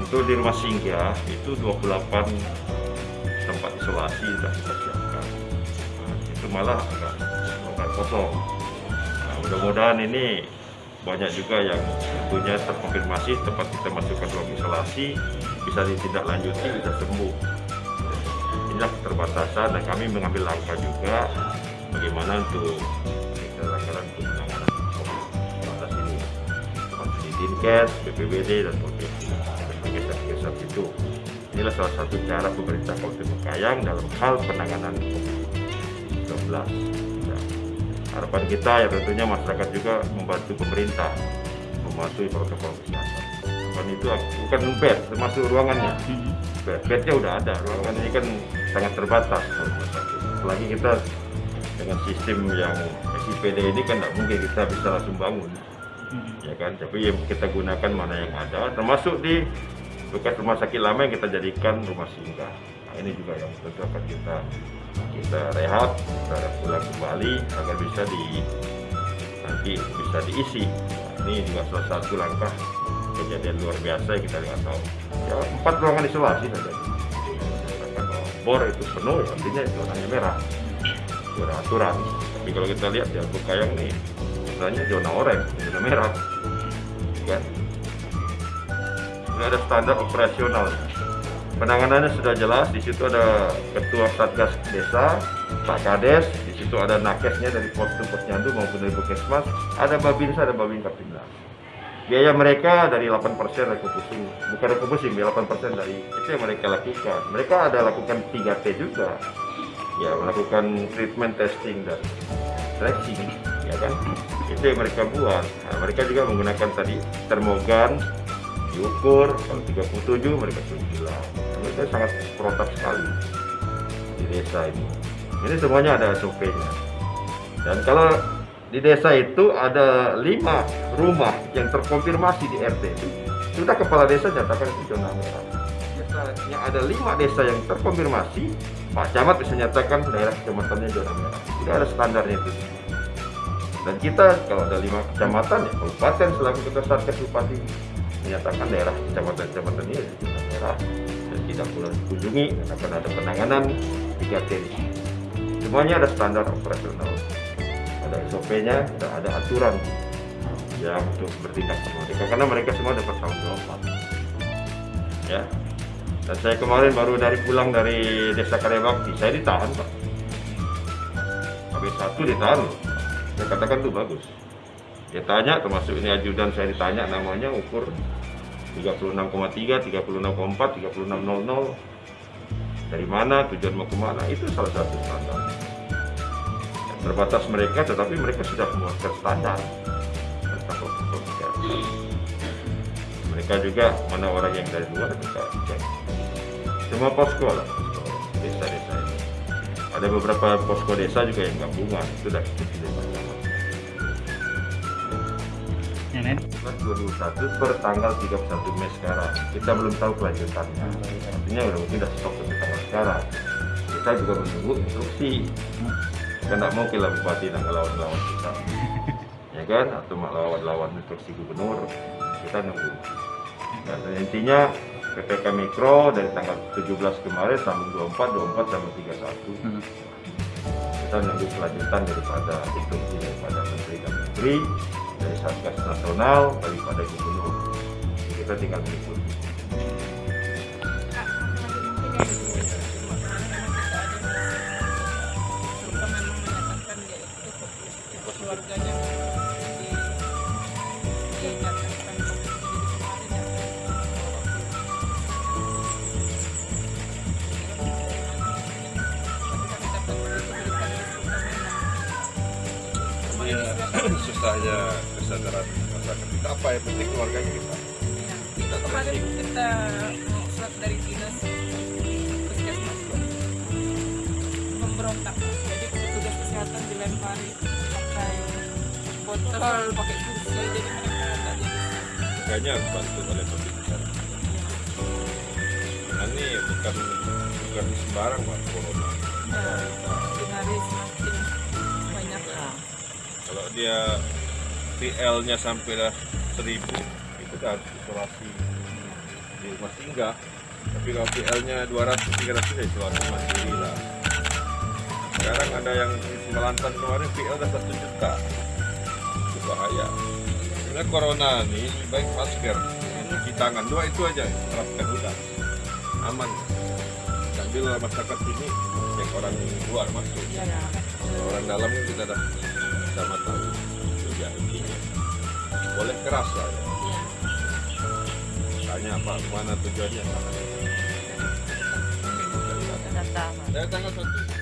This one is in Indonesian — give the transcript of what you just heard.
untuk di rumah singgah itu 28 tempat isolasi sudah kita siapkan. Nah, itu malah agak, agak kosong. Nah, mudah-mudahan ini banyak juga yang tentunya terkonfirmasi tempat kita masukkan ruang isolasi bisa ditindaklanjuti bisa sembuh inilah keterbatasan dan kami mengambil langkah juga bagaimana untuk kita lakukan untuk menangani COVID-19 ini seperti Dinkes, BPBD dan provinsi satgas itu. Inilah salah satu cara pemerintah Kabupaten Bekayang dalam hal penanganan COVID-19 ya. harapan kita ya tentunya masyarakat juga membantu pemerintah mematuhi protokol kesehatan. Dan itu bukan bed termasuk ruangannya. Bed bednya udah ada. Ruangan ini kan sangat terbatas apalagi kita dengan sistem yang SIPD ini kan tidak mungkin kita bisa langsung bangun. Ya kan? Tapi yang kita gunakan mana yang ada termasuk di bekas rumah sakit lama yang kita jadikan rumah singgah. Nah, ini juga yang tentu akan kita kita rehat kita pulang kembali agar bisa di nanti bisa diisi. Nah, ini juga salah satu langkah kejadian luar biasa yang kita lihat. Tahu ya empat ruangan isolasi saja. Bor itu penuh ya, artinya itu warnanya merah. Zona aturan. Tapi kalau kita lihat di Kayang nih misalnya zona oranye zona merah. Kan sudah ada standar operasional. Penanganannya sudah jelas di situ ada ketua satgas desa pak kades di situ ada nakesnya dari pos posyandu maupun dari puskesmas ada babinsa ada babin kaptimnas biaya mereka dari 8% refocusing bukan refocusing 8% dari itu yang mereka lakukan. Mereka ada lakukan 3T juga. Ya melakukan treatment testing dan tracing ya kan? Itu yang mereka buat. Nah, mereka juga menggunakan tadi termogan diukur kalau 37 mereka 9 mereka sangat protap sekali di desa ini. Ini semuanya ada SOP nya dan kalau di desa itu ada lima rumah yang terkonfirmasi di RT itu sudah kepala desa nyatakan itu zona merah. Yang ada lima desa yang terkonfirmasi Pak Camat bisa nyatakan daerah kecamatannya zona merah. Sudah ada standarnya itu. Dan kita kalau ada lima kecamatan ya kabupaten selaku ketua satgas bupati menyatakan daerah kecamatan-kecamatan ini zona merah dan tidak boleh dikunjungi akan ada penanganan 3T semuanya ada standar operasional. Ada SOP-nya dan ada aturan yang untuk bertindak sama mereka karena mereka semua dapat tanggung jawab. Ya. Dan saya kemarin baru dari pulang dari desa Karyabakti saya ditahan pak. Habis satu ditahan. Saya katakan tuh bagus dia tanya termasuk ini ajudan saya ditanya namanya ukur 36,3 36,4 36,00 dari mana tujuan mau ke mana? Itu salah satu standar. Terbatas mereka tetapi mereka sudah membuat standar. Mereka juga mana orang yang dari luar kita cek. Semua posko lah desa-desa ini. Ada beberapa posko desa juga yang gabungan itu sudah kita Nenek. 2021 per tanggal 31 Mei sekarang. Kita belum tahu kelanjutannya. Artinya udah mungkin udah stop sampai tanggal sekarang. Kita juga menunggu instruksi. Kita tidak mau kita bupati dan lawan-lawan kita. Ya kan? Atau lawan-lawan instruksi gubernur. Kita nunggu. Dan intinya PPK Mikro dari tanggal 17 kemarin sampai 24, 24 sampai 31 kita nunggu kelanjutan daripada instruksi daripada Menteri dan Menteri dari Satgas Nasional daripada Gubernur kita tinggal ya susahnya kesadaran masyarakat kita apa yang penting keluarganya kita? Kita kemarin kita mau surat dari dinas puskesmas memberontak. Jadi petugas kesehatan dilempari pakai botol pakai kursi jadi mereka tak jadi makanya bantu oleh pemerintah nah, ini bukan bukan sembarang mas corona. Nah, semakin hari semakin banyak. Kalau dia TL nya sampai dah seribu itu kan harus isolasi. Di rumah singgah tapi kalau PL-nya 200 300 ya isolasi mandiri lah. Sekarang ada yang di Melantan kemarin PL udah satu juta. Itu bahaya. Sebenarnya corona nih lebih baik masker cuci tangan dua itu aja terapkan udah aman. Sambil masyarakat sini cek orang luar masuk. Iya ya. orang dalam kita dah sama tahu boleh keras lah ya. Iya. tanya apa mana tujuannya? Saya tanggal satu